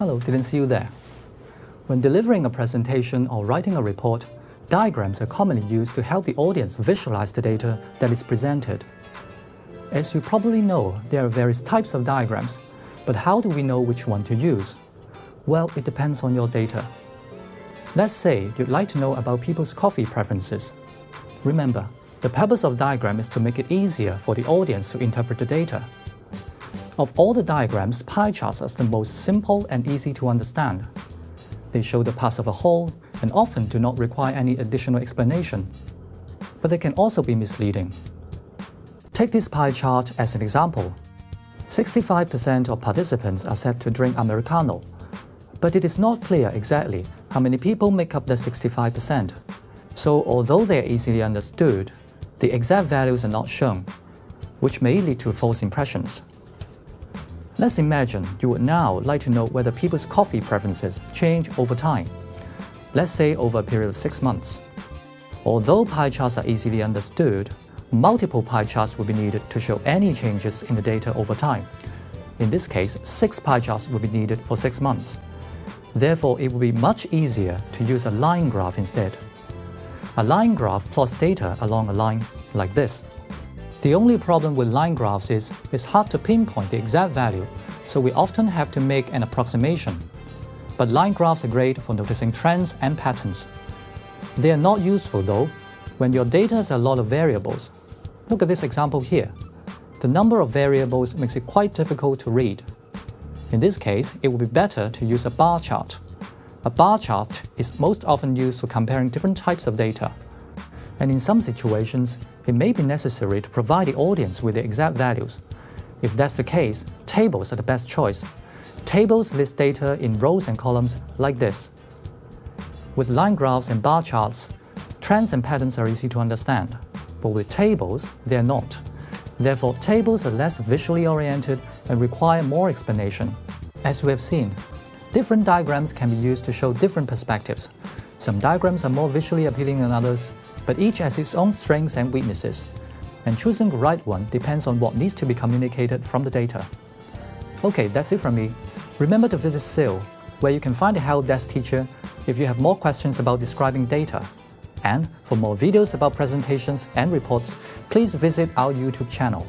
so didn't see you there. When delivering a presentation or writing a report, diagrams are commonly used to help the audience visualize the data that is presented. As you probably know, there are various types of diagrams, but how do we know which one to use? Well, it depends on your data. Let's say you'd like to know about people's coffee preferences. Remember, the purpose of diagram is to make it easier for the audience to interpret the data. Of all the diagrams, pie charts are the most simple and easy to understand. They show the parts of a whole and often do not require any additional explanation. But they can also be misleading. Take this pie chart as an example. 65% of participants are said to drink Americano, but it is not clear exactly how many people make up the 65%. So although they are easily understood, the exact values are not shown, which may lead to false impressions. Let's imagine you would now like to know whether people's coffee preferences change over time. Let's say over a period of six months. Although pie charts are easily understood, multiple pie charts will be needed to show any changes in the data over time. In this case, six pie charts will be needed for six months. Therefore, it will be much easier to use a line graph instead. A line graph plots data along a line like this. The only problem with line graphs is it's hard to pinpoint the exact value, so we often have to make an approximation. But line graphs are great for noticing trends and patterns. They are not useful though when your data has a lot of variables. Look at this example here. The number of variables makes it quite difficult to read. In this case, it would be better to use a bar chart. A bar chart is most often used for comparing different types of data. And in some situations, it may be necessary to provide the audience with the exact values. If that's the case, tables are the best choice. Tables list data in rows and columns like this. With line graphs and bar charts, trends and patterns are easy to understand, but with tables, they are not. Therefore, tables are less visually oriented and require more explanation. As we have seen, different diagrams can be used to show different perspectives. Some diagrams are more visually appealing than others, but each has its own strengths and weaknesses. And choosing the right one depends on what needs to be communicated from the data. Okay, that's it from me. Remember to visit SIL, where you can find a help desk teacher if you have more questions about describing data. And for more videos about presentations and reports, please visit our YouTube channel.